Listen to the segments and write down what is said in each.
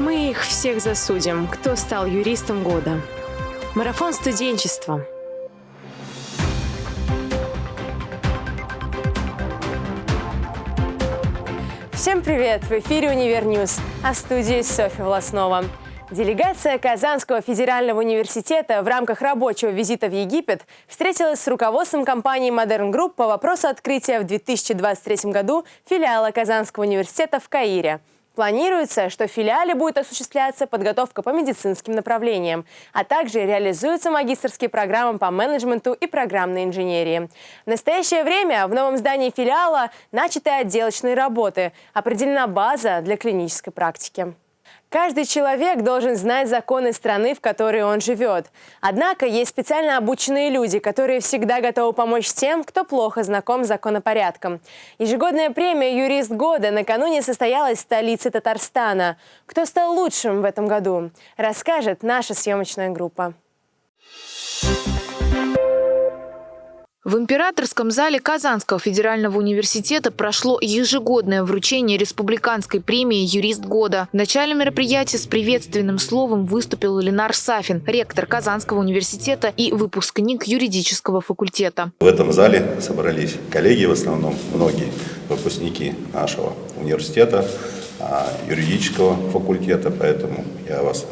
Мы их всех засудим, кто стал юристом года. Марафон студенчества. Всем привет! В эфире «Универ -Ньюз», а студии Софья Волоснова. Делегация Казанского федерального университета в рамках рабочего визита в Египет встретилась с руководством компании Modern Group по вопросу открытия в 2023 году филиала Казанского университета в Каире. Планируется, что в филиале будет осуществляться подготовка по медицинским направлениям, а также реализуются магистрские программы по менеджменту и программной инженерии. В настоящее время в новом здании филиала начаты отделочные работы, определена база для клинической практики. Каждый человек должен знать законы страны, в которой он живет. Однако есть специально обученные люди, которые всегда готовы помочь тем, кто плохо знаком с законопорядком. Ежегодная премия «Юрист года» накануне состоялась в столице Татарстана. Кто стал лучшим в этом году, расскажет наша съемочная группа. В императорском зале Казанского федерального университета прошло ежегодное вручение республиканской премии «Юрист года». В начале мероприятия с приветственным словом выступил Ленар Сафин, ректор Казанского университета и выпускник юридического факультета. В этом зале собрались коллеги, в основном многие выпускники нашего университета, а, юридического факультета, поэтому я вас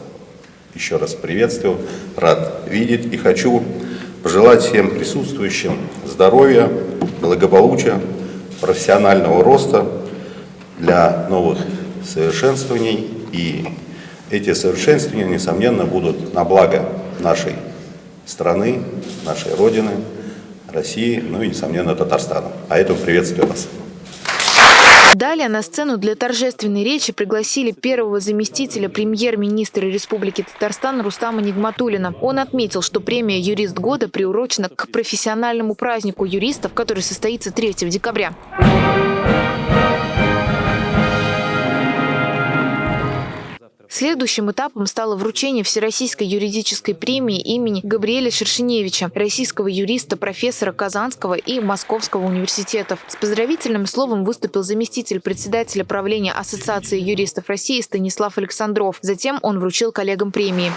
еще раз приветствую, рад видеть и хочу пожелать всем присутствующим здоровья, благополучия, профессионального роста для новых совершенствований. И эти совершенствования, несомненно, будут на благо нашей страны, нашей Родины, России, ну и, несомненно, Татарстана. А этому приветствую вас. Далее на сцену для торжественной речи пригласили первого заместителя премьер-министра Республики Татарстан Рустама Нигматулина. Он отметил, что премия «Юрист года» приурочена к профессиональному празднику юристов, который состоится 3 декабря. Следующим этапом стало вручение Всероссийской юридической премии имени Габриэля Шершеневича, российского юриста, профессора Казанского и Московского университетов. С поздравительным словом выступил заместитель председателя правления Ассоциации юристов России Станислав Александров. Затем он вручил коллегам премии.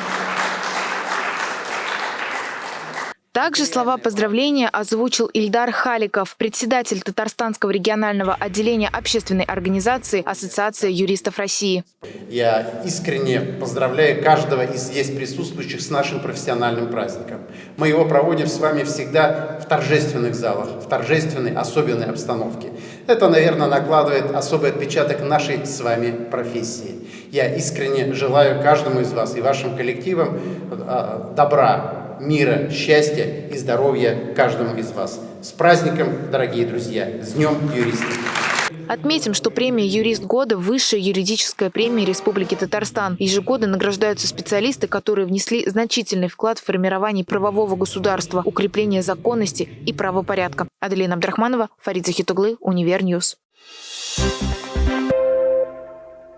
Также слова поздравления озвучил Ильдар Халиков, председатель Татарстанского регионального отделения общественной организации Ассоциация юристов России. Я искренне поздравляю каждого из здесь присутствующих с нашим профессиональным праздником. Мы его проводим с вами всегда в торжественных залах, в торжественной, особенной обстановке. Это, наверное, накладывает особый отпечаток нашей с вами профессии. Я искренне желаю каждому из вас и вашим коллективам э, добра, мира, счастья и здоровья каждому из вас. С праздником, дорогие друзья! С Днем юриста! Отметим, что премия «Юрист года» – высшая юридическая премия Республики Татарстан. Ежегодно награждаются специалисты, которые внесли значительный вклад в формирование правового государства, укрепление законности и правопорядка. Аделина Абдрахманова, Фарид Захитуглы, Univer News.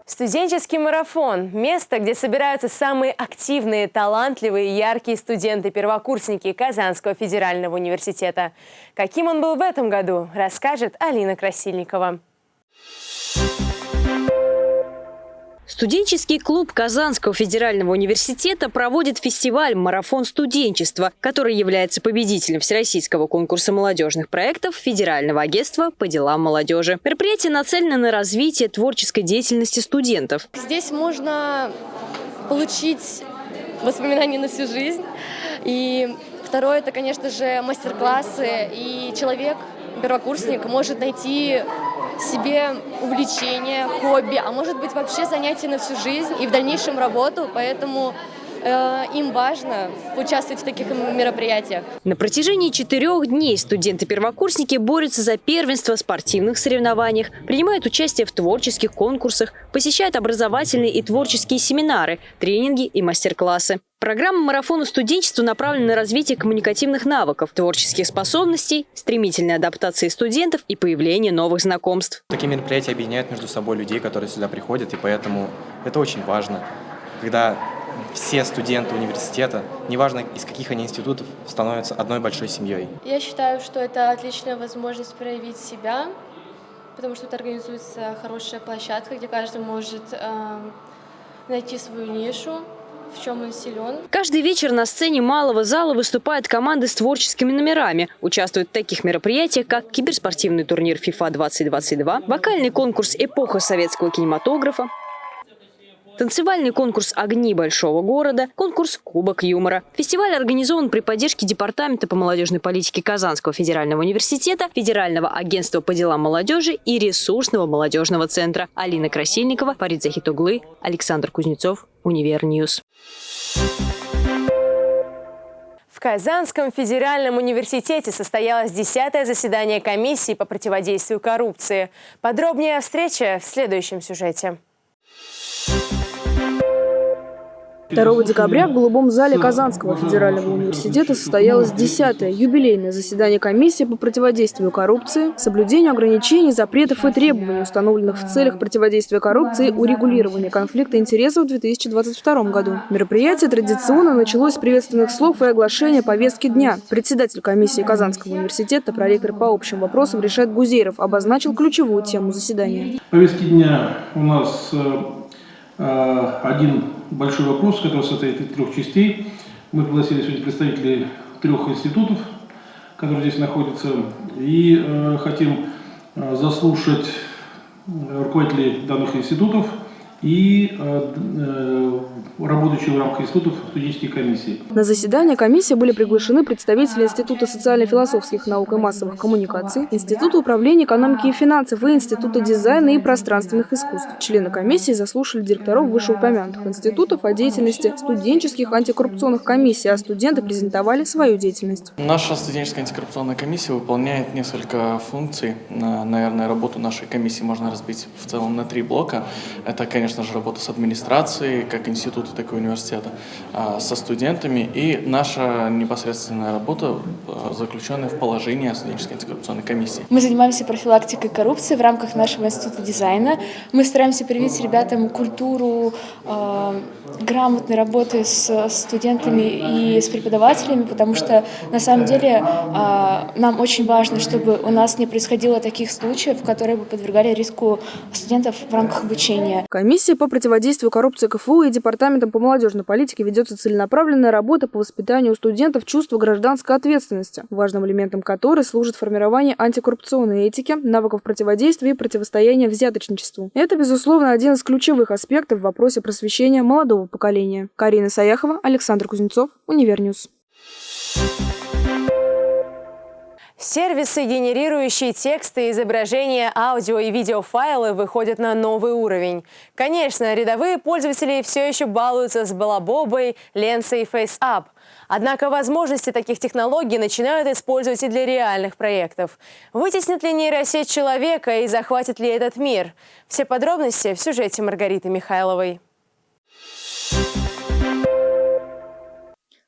Студенческий марафон – место, где собираются самые активные, талантливые яркие студенты-первокурсники Казанского федерального университета. Каким он был в этом году, расскажет Алина Красильникова. Студенческий клуб Казанского федерального университета проводит фестиваль «Марафон студенчества», который является победителем Всероссийского конкурса молодежных проектов Федерального агентства по делам молодежи. Мероприятие нацелено на развитие творческой деятельности студентов. Здесь можно получить воспоминания на всю жизнь. И второе – это, конечно же, мастер-классы. И человек, первокурсник, может найти себе увлечение, хобби, а может быть вообще занятие на всю жизнь и в дальнейшем работу, поэтому э, им важно участвовать в таких мероприятиях. На протяжении четырех дней студенты-первокурсники борются за первенство в спортивных соревнованиях, принимают участие в творческих конкурсах, посещают образовательные и творческие семинары, тренинги и мастер-классы. Программа марафона студенчества направлена на развитие коммуникативных навыков, творческих способностей, стремительной адаптации студентов и появление новых знакомств. Такие мероприятия объединяют между собой людей, которые сюда приходят, и поэтому это очень важно, когда все студенты университета, неважно из каких они институтов, становятся одной большой семьей. Я считаю, что это отличная возможность проявить себя, потому что тут организуется хорошая площадка, где каждый может э, найти свою нишу, в чем он силен. Каждый вечер на сцене малого зала выступают команды с творческими номерами. Участвуют в таких мероприятиях, как киберспортивный турнир FIFA 2022, вокальный конкурс «Эпоха советского кинематографа», Танцевальный конкурс «Огни большого города», конкурс «Кубок юмора». Фестиваль организован при поддержке Департамента по молодежной политике Казанского федерального университета, Федерального агентства по делам молодежи и ресурсного молодежного центра. Алина Красильникова, Фарид Захитуглы, Александр Кузнецов, Univer News. В Казанском федеральном университете состоялось десятое заседание комиссии по противодействию коррупции. Подробнее о встрече в следующем сюжете. 2 декабря в Голубом зале Казанского федерального университета состоялось 10-е юбилейное заседание комиссии по противодействию коррупции, соблюдению ограничений, запретов и требований, установленных в целях противодействия коррупции и урегулирования конфликта интересов в 2022 году. Мероприятие традиционно началось с приветственных слов и оглашения повестки дня. Председатель комиссии Казанского университета, проректор по общим вопросам Решет Гузейров обозначил ключевую тему заседания. Повестки дня у нас э, э, один большой вопрос, который состоит из трех частей. Мы пригласили сегодня представителей трех институтов, которые здесь находятся, и э, хотим э, заслушать руководителей данных институтов и э, э работающие в рамках институтов студенческие комиссии. На заседание комиссии были приглашены представители Института социально-философских наук и массовых коммуникаций, Института управления экономики и финансов и Института дизайна и пространственных искусств. Члены комиссии заслушали директоров вышеупомянутых институтов о деятельности студенческих антикоррупционных комиссий, а студенты презентовали свою деятельность. Наша студенческая антикоррупционная комиссия выполняет несколько функций. Наверное, работу нашей комиссии можно разбить в целом на три блока. Это, конечно же, работа с администрацией, как институт института, так и университета, а, со студентами. И наша непосредственная работа а, заключенная в положении о студенческой антикоррупционной комиссии. Мы занимаемся профилактикой коррупции в рамках нашего института дизайна. Мы стараемся привить ребятам культуру э, грамотной работы с студентами и с преподавателями, потому что на самом деле э, нам очень важно, чтобы у нас не происходило таких случаев, которые бы подвергали риску студентов в рамках обучения. Комиссия по противодействию коррупции КФУ и Департамент Департаментом по молодежной политике ведется целенаправленная работа по воспитанию у студентов чувства гражданской ответственности, важным элементом которой служит формирование антикоррупционной этики, навыков противодействия и противостояния взяточничеству. Это, безусловно, один из ключевых аспектов в вопросе просвещения молодого поколения. Карина Саяхова, Александр Кузнецов, Univer News. Сервисы, генерирующие тексты, изображения, аудио и видеофайлы выходят на новый уровень. Конечно, рядовые пользователи все еще балуются с балабобой, ленсой и FaceApp. Однако возможности таких технологий начинают использовать и для реальных проектов. Вытеснит ли нейросеть человека и захватит ли этот мир? Все подробности в сюжете Маргариты Михайловой.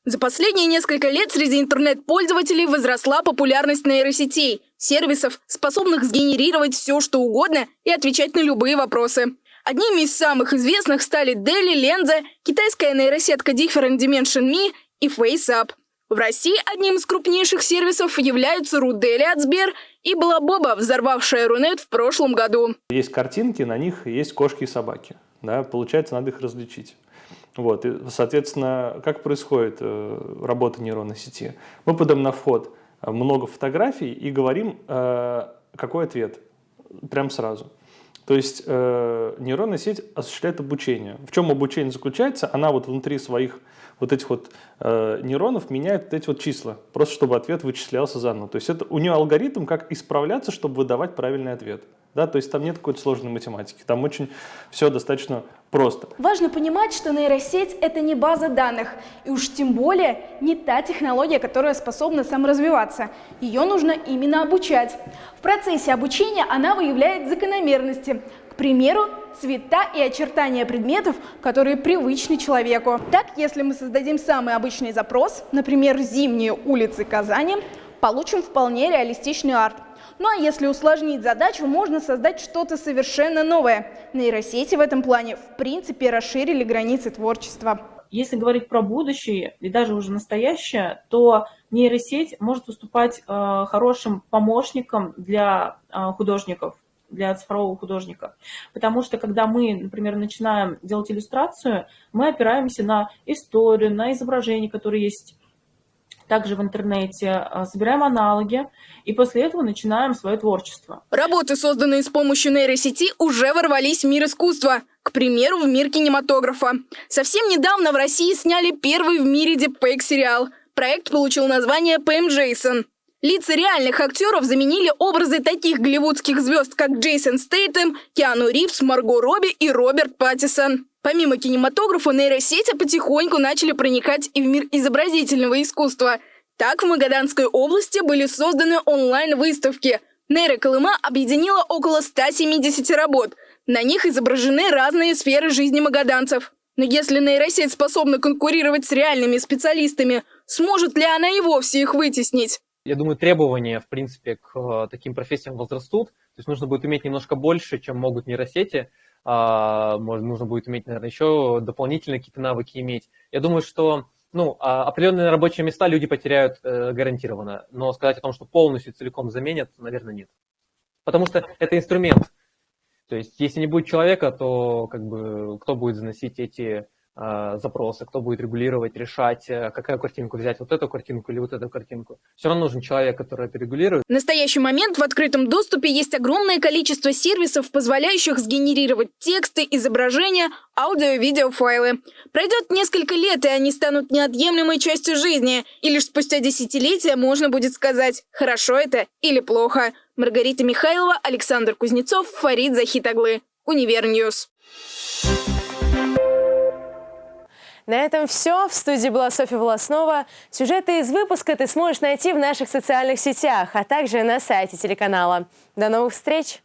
За последние несколько лет среди интернет-пользователей возросла популярность нейросетей, сервисов, способных сгенерировать все, что угодно и отвечать на любые вопросы. Одними из самых известных стали Deli, Lenza, китайская нейросетка Different Dimension Me и FaceApp. В России одним из крупнейших сервисов являются Рудели от Сбер и Балабоба, взорвавшая Рунет в прошлом году. Есть картинки, на них есть кошки и собаки. Да, получается, надо их различить. Вот, и, соответственно, как происходит э, работа нейронной сети? Мы подаем на вход э, много фотографий и говорим, э, какой ответ, прям сразу. То есть э, нейронная сеть осуществляет обучение. В чем обучение заключается? Она вот внутри своих вот этих вот э, нейронов меняет вот эти вот числа, просто чтобы ответ вычислялся заново. То есть это у нее алгоритм, как исправляться, чтобы выдавать правильный ответ. Да, то есть там нет какой-то сложной математики, там очень все достаточно просто. Важно понимать, что нейросеть – это не база данных, и уж тем более не та технология, которая способна саморазвиваться. Ее нужно именно обучать. В процессе обучения она выявляет закономерности, к примеру, цвета и очертания предметов, которые привычны человеку. Так, если мы создадим самый обычный запрос, например, «Зимние улицы Казани», получим вполне реалистичный арт. Ну а если усложнить задачу, можно создать что-то совершенно новое. Нейросети в этом плане в принципе расширили границы творчества. Если говорить про будущее и даже уже настоящее, то нейросеть может выступать э, хорошим помощником для э, художников. для цифрового художника. Потому что когда мы, например, начинаем делать иллюстрацию, мы опираемся на историю, на изображения, которые есть также в интернете, а, собираем аналоги и после этого начинаем свое творчество. Работы, созданные с помощью нейросети, уже ворвались в мир искусства. К примеру, в мир кинематографа. Совсем недавно в России сняли первый в мире дипфейк-сериал. Проект получил название «Пэм Джейсон». Лица реальных актеров заменили образы таких голливудских звезд, как Джейсон Стейтем, Киану Ривз, Марго Робби и Роберт Паттисон. Помимо кинематографа, нейросети потихоньку начали проникать и в мир изобразительного искусства. Так, в Магаданской области были созданы онлайн-выставки. Нейроколыма объединила около 170 работ. На них изображены разные сферы жизни магаданцев. Но если нейросеть способна конкурировать с реальными специалистами, сможет ли она и вовсе их вытеснить? Я думаю, требования, в принципе, к э, таким профессиям возрастут. То есть нужно будет иметь немножко больше, чем могут нейросети. А, может, нужно будет иметь, наверное, еще дополнительные какие-то навыки иметь. Я думаю, что ну, а, определенные рабочие места люди потеряют э, гарантированно, но сказать о том, что полностью целиком заменят, наверное, нет. Потому что это инструмент. То есть, если не будет человека, то как бы кто будет заносить эти запросы, кто будет регулировать, решать, э, какую картинку взять, вот эту картинку или вот эту картинку. Все равно нужен человек, который это регулирует. В настоящий момент в открытом доступе есть огромное количество сервисов, позволяющих сгенерировать тексты, изображения, аудио видеофайлы. Пройдет несколько лет, и они станут неотъемлемой частью жизни. И лишь спустя десятилетия можно будет сказать, хорошо это или плохо. Маргарита Михайлова, Александр Кузнецов, Фарид Захидоглы. Univer News. На этом все. В студии была Софья Волоснова. Сюжеты из выпуска ты сможешь найти в наших социальных сетях, а также на сайте телеканала. До новых встреч!